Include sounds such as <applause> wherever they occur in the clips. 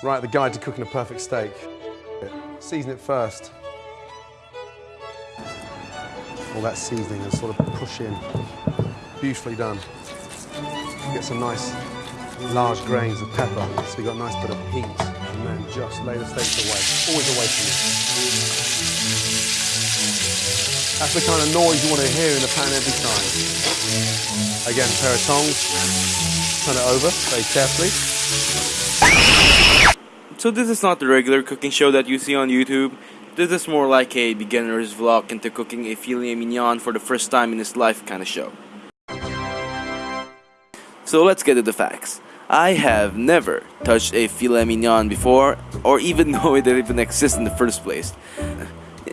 Right, the guide to cooking a perfect steak. Season it first. All that seasoning and sort of push in. Beautifully done. Get some nice large grains of pepper, so you've got a nice bit of heat, and then just lay the steaks away, always away from you. That's the kind of noise you want to hear in the pan every time. Again, pair of tongs, turn it over very carefully. So this is not the regular cooking show that you see on YouTube. This is more like a beginner's vlog into cooking a filet mignon for the first time in his life kind of show. So let's get to the facts. I have never touched a filet mignon before, or even <laughs> know it even exists in the first place.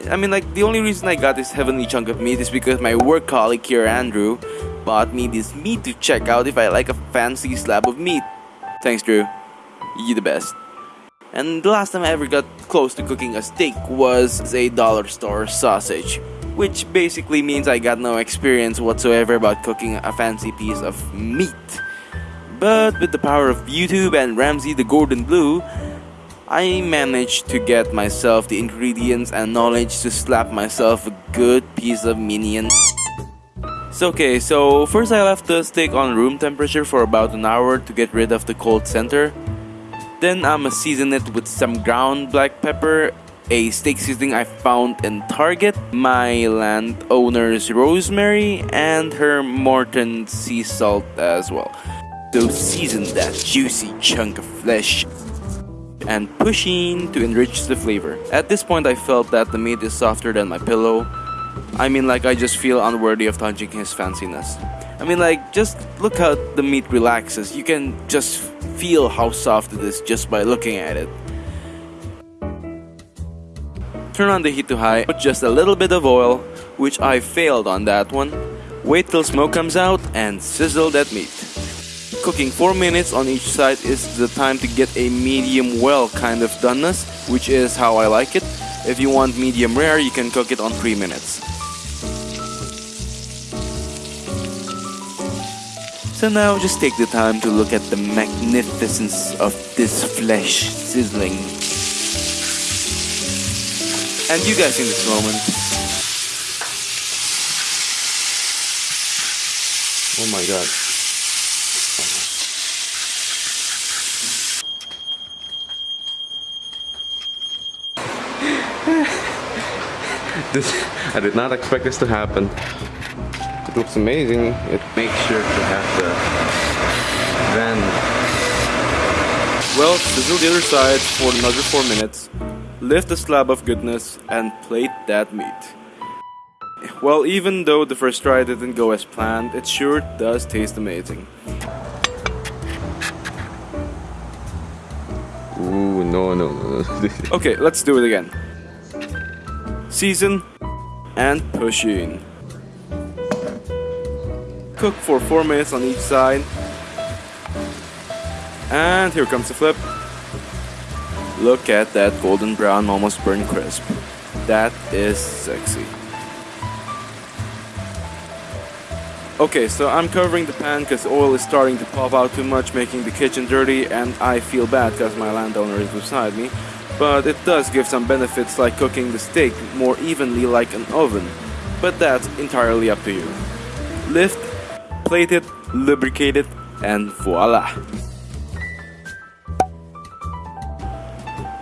I mean, like, the only reason I got this heavenly chunk of meat is because my work colleague here, Andrew, bought me this meat to check out if I like a fancy slab of meat. Thanks, Drew. You the best. And the last time I ever got close to cooking a steak was a dollar store sausage, which basically means I got no experience whatsoever about cooking a fancy piece of meat. But with the power of YouTube and Ramsay the Gordon Blue, I managed to get myself the ingredients and knowledge to slap myself a good piece of minion. So okay, so first I left the steak on room temperature for about an hour to get rid of the cold center. Then I'ma season it with some ground black pepper, a steak seasoning I found in Target, my landowner's rosemary, and her Morton sea salt as well. So season that juicy chunk of flesh and pushing to enrich the flavor. At this point I felt that the meat is softer than my pillow. I mean like I just feel unworthy of touching his fanciness. I mean like just look how the meat relaxes. You can just feel how soft it is just by looking at it. Turn on the heat to high, put just a little bit of oil, which I failed on that one. Wait till smoke comes out and sizzle that meat. Cooking 4 minutes on each side is the time to get a medium well kind of doneness, which is how I like it. If you want medium rare, you can cook it on 3 minutes. So now just take the time to look at the magnificence of this flesh sizzling. And you guys in this moment. Oh my god. <laughs> This, I did not expect this to happen. It looks amazing. It makes sure to have the then Well, sizzle the other side for another 4 minutes. Lift the slab of goodness and plate that meat. Well, even though the first try didn't go as planned, it sure does taste amazing. Ooh, no, no, no. no. <laughs> Okay, let's do it again. Season and push in. Cook for 4 minutes on each side. And here comes the flip. Look at that golden brown, almost burnt crisp. That is sexy. Okay, so I'm covering the pan because oil is starting to pop out too much, making the kitchen dirty, and I feel bad because my landowner is beside me. But it does give some benefits like cooking the steak more evenly like an oven. But that's entirely up to you. Lift, plate it, lubricate it, and voila!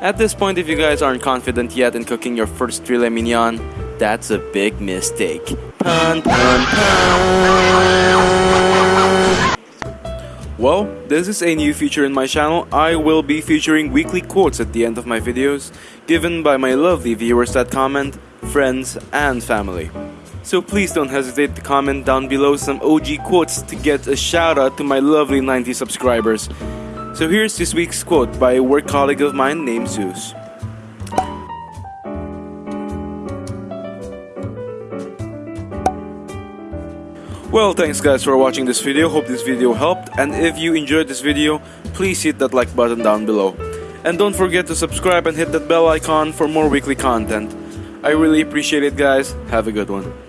At this point, if you guys aren't confident yet in cooking your first filet mignon, that's a big mistake. Pun, pun, pun. Well, this is a new feature in my channel. I will be featuring weekly quotes at the end of my videos, given by my lovely viewers that comment, friends, and family. So please don't hesitate to comment down below some OG quotes to get a shout out to my lovely 90 subscribers. So here's this week's quote by a work colleague of mine named Zeus. Well, thanks guys for watching this video. Hope this video helped. And if you enjoyed this video, please hit that like button down below. And don't forget to subscribe and hit that bell icon for more weekly content. I really appreciate it guys. Have a good one.